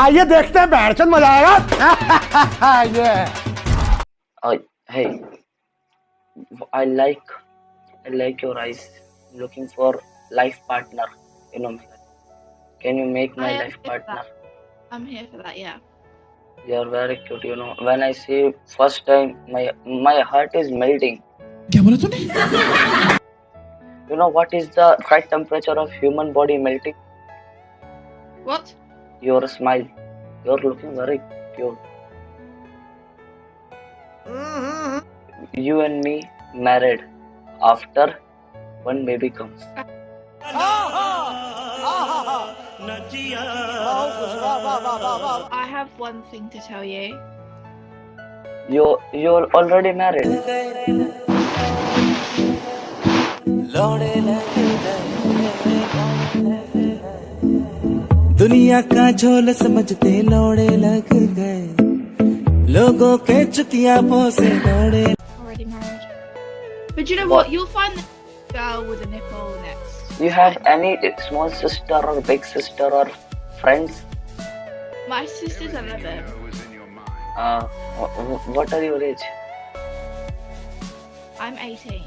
आइए देखते हैं बैठचंद मज़ा आएगा ये Uh, hey, I like, I like your eyes. I'm looking for life partner. You know, can you make my life partner? I'm here for that, yeah. You're very cute. You know, when I see first time, my my heart is melting. क्या बोला तूने You know what is the right temperature of human body melting? What? Your smile. You're looking very cute. You and me married after one baby comes. I have one thing to tell you. You you're already married. दुनिया का झोल समझते लौड़े लग गए लोगों के चुतिया से दौड़े Already married. But you know what? You'll find the girl with a nipple next. You have any small sister or big sister or friends? My sister's 11. Uh, wh- wh- what are your age? I'm 18.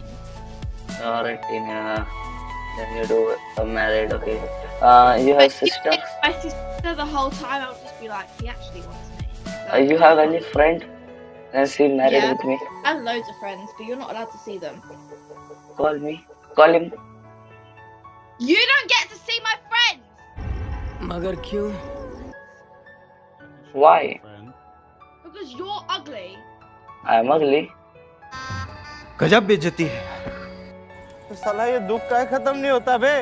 You're 18. Uh, then you do uh, married. Okay. Uh, you have sister. My sister the whole time. I'll just be like, he actually wants me. Uh, you have any friend? And she married Yeah. with me. I have loads of friends, but you're not allowed to see them. Call me. Call him. You don't get to see my friends मगर क्यों Why? because you're ugly. I am ugly. गजब बेइज्जती है साला ये दुख का खत्म नहीं होता बे?